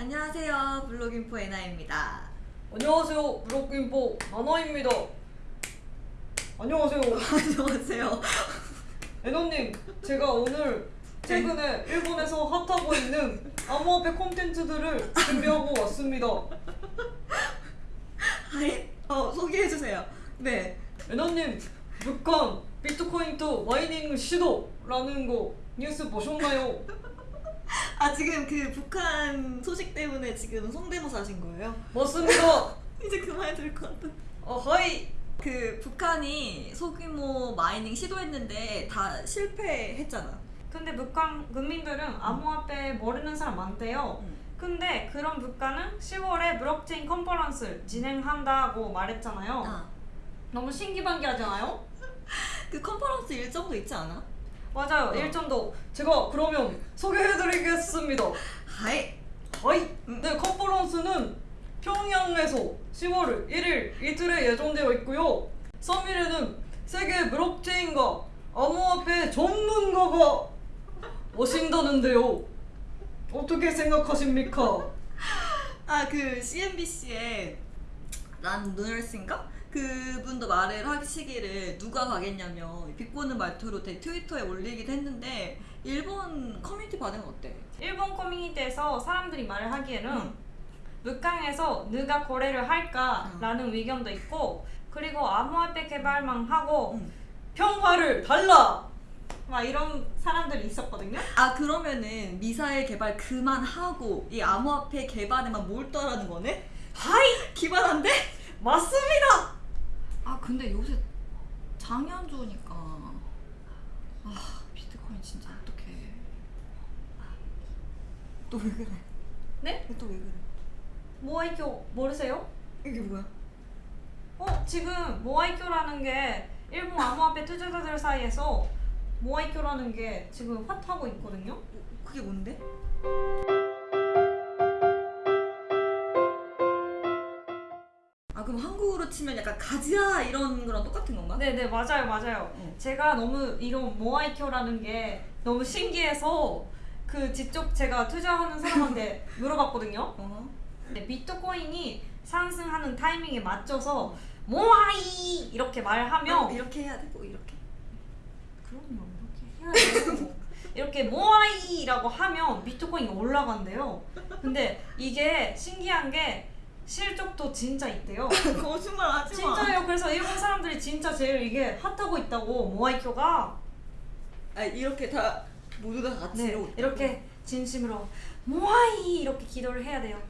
안녕하세요. 블록인포 애나입니다. 안녕하세요. 블록인포 나나입니다. 안녕하세요. 안녕하세요. 애나님, 제가 오늘 최근에 일본에서 핫하고 있는 암호화폐 콘텐츠들을 준비하고 왔습니다. はい, 어, 소개해주세요. 네. 애나님, 북한 비트코인 투 mining 시도라는 거 뉴스 보셨나요? 아, 지금 그 북한 소식 때문에 지금 성대모사 하신 거예요? 맞습니다. 이제 그만해야 될것 같은. 어, はい. 그 북한이 소규모 mining 시도했는데 다 실패했잖아. 근데 북한 국민들은 암호화폐 모르는 사람 많대요. 음. 근데 그런 북한은 10월에 블록체인 컨퍼런스를 진행한다고 말했잖아요. 아, 너무 신기방기하잖아요? 그 컨퍼런스 일정도 있지 않아? 맞아요. 어. 일정도 제가 그러면 소개해드리겠습니다. はい. はい. 네, 컨퍼런스는 평양에서 10월 1일 이틀에 예정되어 있고요. 3일에는 세계 블록체인과 암호화폐 전문가가 오신다는데요. 어떻게 생각하십니까? 아, 그 CNBC에 난 누널스인가? 그분도 말을 하시기를 누가 가겠냐며 비꼬는 말투로 대 트위터에 올리기도 했는데 일본 커뮤니티 반응은 어때? 일본 커뮤니티에서 사람들이 말을 하기에는 음. 북한에서 누가 거래를 할까라는 의견도 있고 그리고 암호화폐 개발만 하고 음. 평화를 달라. 막 이런 사람들이 있었거든요. 아 그러면은 미사일 개발 그만하고 이 암호화폐 개발에만 몰두하라는 거네? 하이! 기발한데? 맞습니다. 아 근데 요새 장이 안 좋으니까 아 비트코인 진짜 어떡해 또 왜 그래? 네? 또 왜 그래? 모아이쿄 모르세요? 이게 뭐야? 어 지금 모아이쿄라는 게 일본 암호화폐 투자자들 사이에서 모아이쿄라는 게 지금 핫하고 있거든요. 그게 뭔데? 한국으로 치면 약간 가지야 이런 거랑 똑같은 건가? 네네 맞아요 맞아요. 어. 제가 너무 이런 모아이쿄라는 게 너무 신기해서 그 직접 제가 투자하는 사람한테 물어봤거든요. 어. 네, 비트코인이 상승하는 타이밍에 맞춰서 모아이 이렇게 말하면 어, 이렇게 해야 되고 이렇게 그럼요 이렇게 해야 되고 이렇게 모아이라고 하면 비트코인이 올라간대요. 근데 이게 신기한 게 실적도 진짜 있대요. 거짓말 하지 마 진짜요. 그래서 일본 사람들이 진짜 제일 이게 핫하고 있다고 모아이쿄가 아 이렇게 다 모두 다 같이 네, 이러고 이렇게 진심으로 모아이 이렇게 기도를 해야 돼요.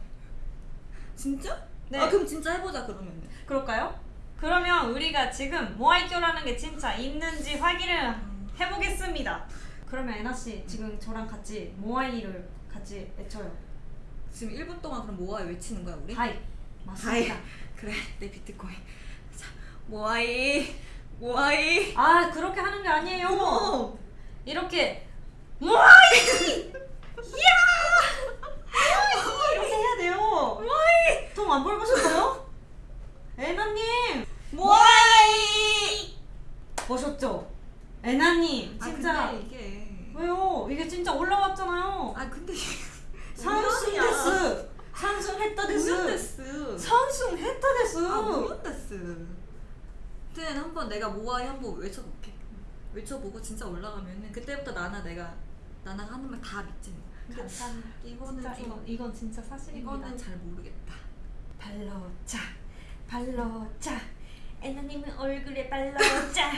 진짜? 네. 아 그럼 진짜 해보자 그러면 그럴까요? 그러면 우리가 지금 모아이쿄라는 게 진짜 있는지 확인을 해보겠습니다. 그러면 애나 씨 지금 저랑 같이 모아이를 같이 외쳐요. 지금 1분 동안 그럼 모아이 외치는 거야 우리? 하이 맞습니다. 그래 내 비트코인 자 모아이 모아이 아 그렇게 하는 게 아니에요. 어. 이렇게 모아이 이렇게 해야 돼요. 모아이 통안 벌으셨어요? 애나님 모아이 보셨죠? 애나님 아 진짜 근데 이게 왜요? 이게 진짜 올라왔잖아요. 아 근데 상승했어. 상승했다 데스. 상승했다 데스. 아 우연데스 그때는 한번 내가 모아이 한번 외쳐볼게 외쳐보고 진짜 올라가면은 그때부터 나나 내가 나나가 하는 말 다 믿지 감사합니다. 이거는 진짜 좀 이건 이건 진짜 사실입니다. 이거는 잘 모르겠다 발로 차 발로 차 애나님은 얼굴에 발로차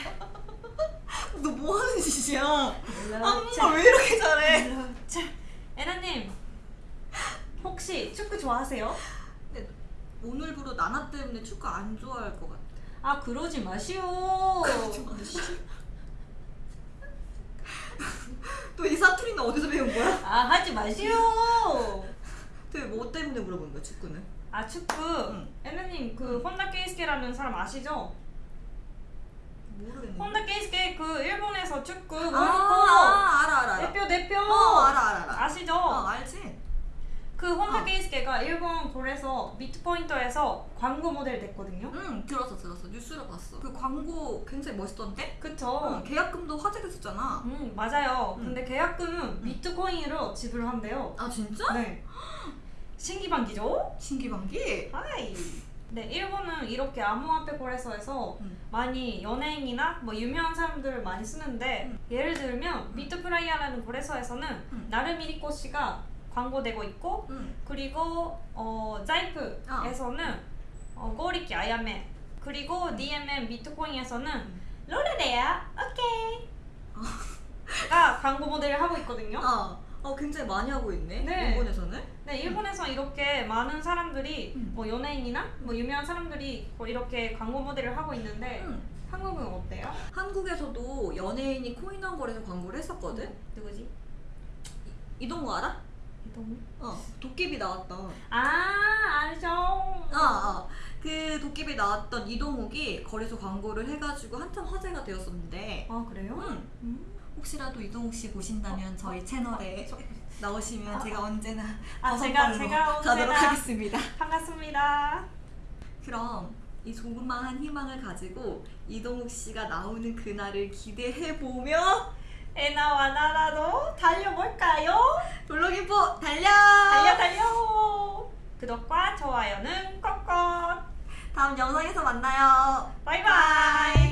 너 뭐 하는 짓이야 발로차 안무가 왜 이렇게 잘해 발로차 애나님 혹시 축구 좋아하세요? 근데 오늘부로 나나 때문에 축구 안 좋아할 것 같아 아 그러지 마시오. 또 이 사투리는 어디서 배운 거야? 아 하지 마시오. 되게 뭐 때문에 물어본 거야 축구는? 아 축구. 응. 애나님 그 혼다 케이스케라는 사람 아시죠? 모르겠네 혼다 케이스케 그 일본에서 축구 아, 월드컵 아 알아 알아 알아 대표 대표 어 알아 알아 알아 아시죠? 어 알지 그 혼다 어. 케이스케가 일본 거래소 비트포인트에서 광고 모델 됐거든요. 응 들었어 들었어 뉴스로 봤어 그 광고 굉장히 멋있던데? 그쵸? 어, 계약금도 화제됐었잖아 음 맞아요. 응. 근데 계약금은 비트코인으로 지불한대요. 아 진짜? 네. 신기방기죠? 신기방기? はい. 네, 일본은 이렇게 암호화폐 거래소에서 음. 많이 연예인이나 뭐 유명한 사람들을 많이 쓰는데 음. 예를 들면 비트플라이어라는 거래소에서는 음. 나루미 리코 씨가 광고되고 있고 응. 그리고 어, 자이프에서는 어, 고리키 아야메 그리고 DMM 비트코인에서는 로레레야 오케이 가 광고 모델을 하고 있거든요. 아, 어, 굉장히 많이 하고 있네. 네. 일본에서는. 네, 일본에서 이렇게 많은 사람들이 음. 뭐 연예인이나 뭐 유명한 사람들이 뭐 이렇게 광고 모델을 하고 있는데 응. 한국은 어때요? 한국에서도 연예인이 코인왕 거래소 광고를 했었거든. 누구지? 이동거 알아? 이동? 어, 도깨비 나왔다. 아 알죠. 아, 아. 그 도깨비 나왔던 이동욱이 거래소 광고를 해가지고 한참 화제가 되었었는데, 아 그래요? 음, 음. 혹시라도 이동욱 씨 보신다면 저희 채널에 저- 나오시면 아, 제가 언제나 아, 제가- 제가 가도록 언제나- 하겠습니다. 반갑습니다. 그럼 이 조그마한 희망을 가지고 이동욱 씨가 나오는 그날을 기대해 보며 에나와 나라도? 블로깅포 달려! 달려 달려. 구독과 좋아요는 꼭꼭. 다음 영상에서 만나요. 바이바이.